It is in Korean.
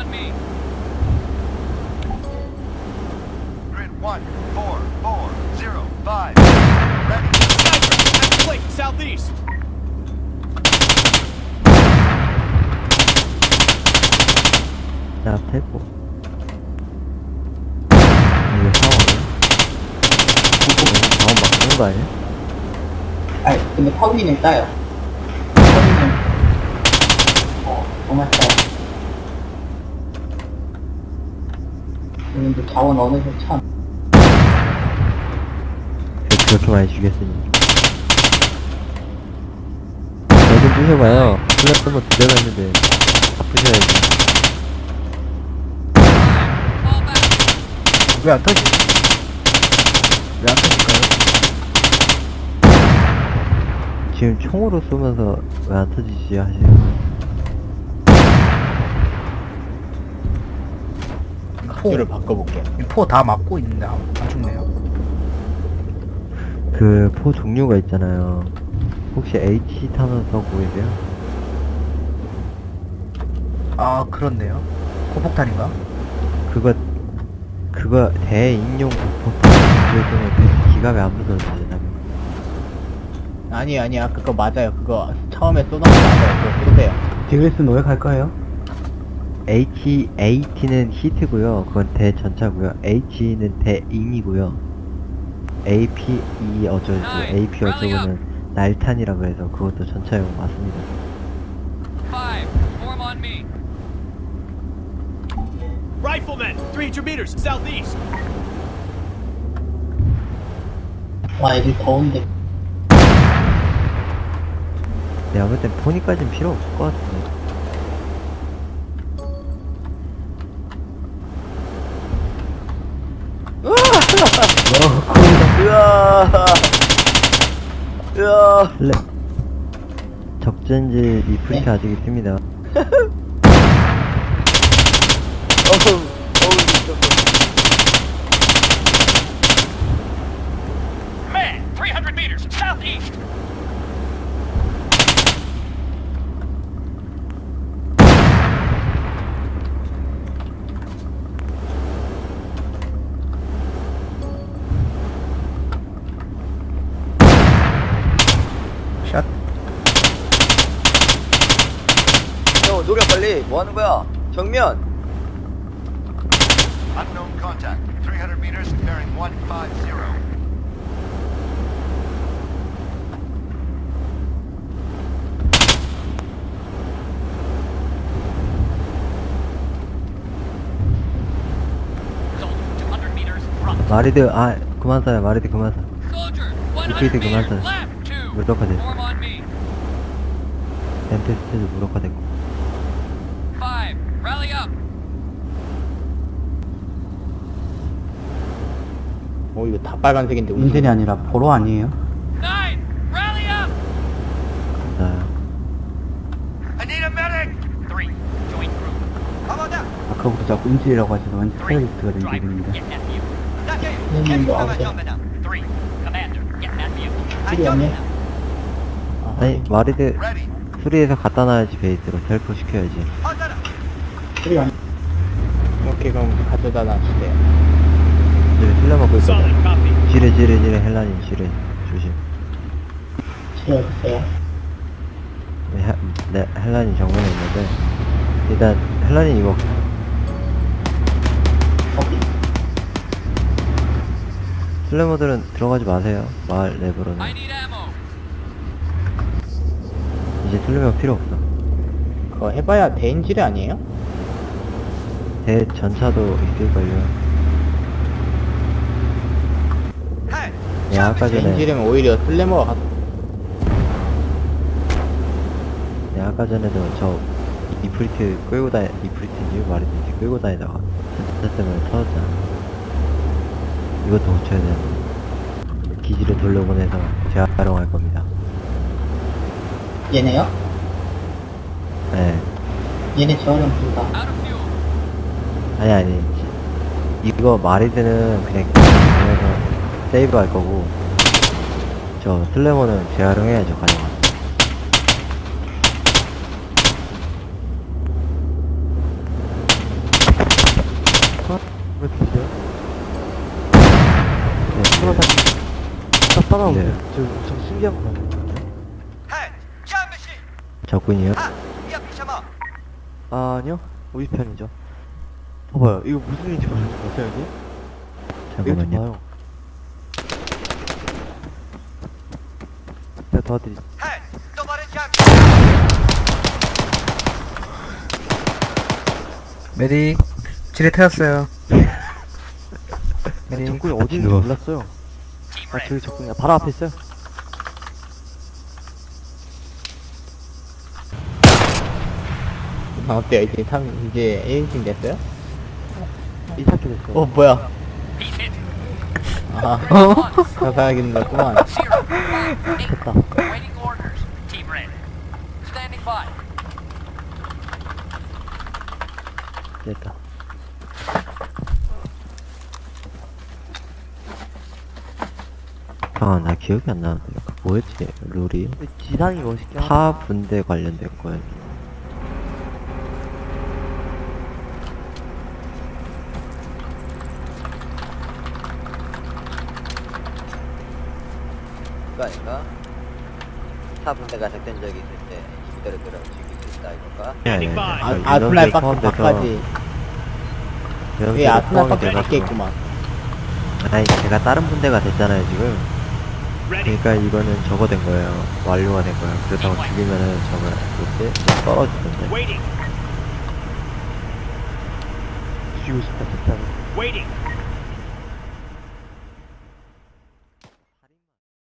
on me. Grid one, four, four, zero, five. Ready. Sniper, left flank, southeast. 야, 태고. 이게 상황이야? 자원 막 쓰는 거 아니야? 아니, 근데 퍼비는 따요. 퍼비는, 어, 정말 따요. 근데 자원 어느새 참. 왜 그렇게 많이 주겠으니. 여좀 부셔봐요. 플랫폼 두 대가 있는데, 다 부셔야지. 왜 안 터지지? 왜 안 터질까요? 지금 총으로 쏘면서 왜 안 터지지 하시는 거예요? 각도를 바꿔볼게요. 포다 맞고 있는데 안, 안 죽네요. 그 포 종류가 있잖아요. 혹시 H 써 보이세요? 아 그렇네요. 고폭탄인가? 그거 그거 대인용 부품 그래서 기갑이 안 부서지잖아요. 아니 아니야 그거 맞아요 그거 처음에 쏘던 거 맞아요 그거 쏘세요 디그레스 노획할 거예요? HEAT는 HEAT고요. 그건 대전차고요. HE는 대인이고요. AP 이 어쩌고 AP 어쩌고는 날탄이라고 해서 그것도 전차용 맞습니다. Riflemen, 300 meters, southeast. 와, 애들 더운데. 내가 볼땐 포니까진 필요 없을 것 같은데. 플레 적전지 리프트 네. 아직 있습니다. Man, 300 meters, southeast. 노력 빨리 뭐 하는 거야? 정면 Unknown contact. 300 meters, bearing 150. Soldier, 200 meters, front. 마리드 아 그만 쏴요 마리드 그만 쏴. Soldier, Repeat 100 it, meters, Commander. left, two. 무력화돼. Form on me. 덴테스트도 무력화됐고. 어 이거 다 빨간색인데 인생이 아니라 보로 아니에요? 아까부터 자꾸 인질이라고 하셔서 완전. 테러리스트가 된 기분입니다. 네, 뭐 없네. 아니 마리드. 수리해서 갖다 놔야지 베이스로 텔포 시켜야지. 오케이 그럼 가져다 놔주세요 지뢰 실려 먹고 copy. 지뢰 지뢰 지뢰 헬라님 지뢰 조심. 지어주세요. 네, 헬- 네 헬라님 정면에 있는데 일단 헬라님 이거. 슬래머들은 들어가지 마세요. 마을 내부로는. 이제 슬래머 필요 없어. 그거 해봐야 대인질이 아니에요? 대 전차도 있을걸요. 네, 아까 전에 대인질이면 오히려 슬래머가 가... 네, 아까 전에도 저 이프리트 끌고 다니 이프리트인지 말이든지 끌고 다니다가 전차 때문에 터졌잖아. 이것도 고쳐야 되는데 기지를 돌려보내서 재활용할 겁니다. 얘네요? 네, 얘네 재활용 불가. 아니 아니 이거 마리드는 그냥 보내서 세이브 할 거고 저 슬래머는 재활용해야죠 가져가. 왜 뒤져? 네, 따라오네. 네. 저 신기한 거! 적군이요? 아, 아니요. 우리 편이죠. 봐봐요. 이거 무슨 일인지 같아요, 여기? 이거 좀 잠깐만요. Hands! Nobody jam! 메딕 지뢰 태웠어요 메딕 적군이 어딘지 누워. 몰랐어요. 아. 저기 적군이 바로 앞에 있어요. 아, 어때요? 이제 3, 이제 1인칭 됐어요? 이삭게 됐어요. 어, 뭐야. 아, 가사하기는 거구만. 됐다. 됐다. 아, 나 기억이 안 나는데. 그 뭐였지? 룰이? 지상이 하다. 타 분대 관련된 거야. 그 거 아닌가? 사분대가 작전 적이 있을 때 이들을 끌어 죽일 수 있다 이건가? 네, 네, 네. 아, 그 아스날 인원들이 박, 박까지. 여기 예, 아스날 포함이 박까지 돼가지고. 있겠구만. 아니, 제가 다른 분대가 됐잖아요, 지금. 그러니까 이거는 저거 된 거예요. 완료가 된 거예요. 그렇다고 죽이면은 저거, 뭐지? 떨어지던데. Waiting. 죽이고 싶다, 진짜로. Waiting.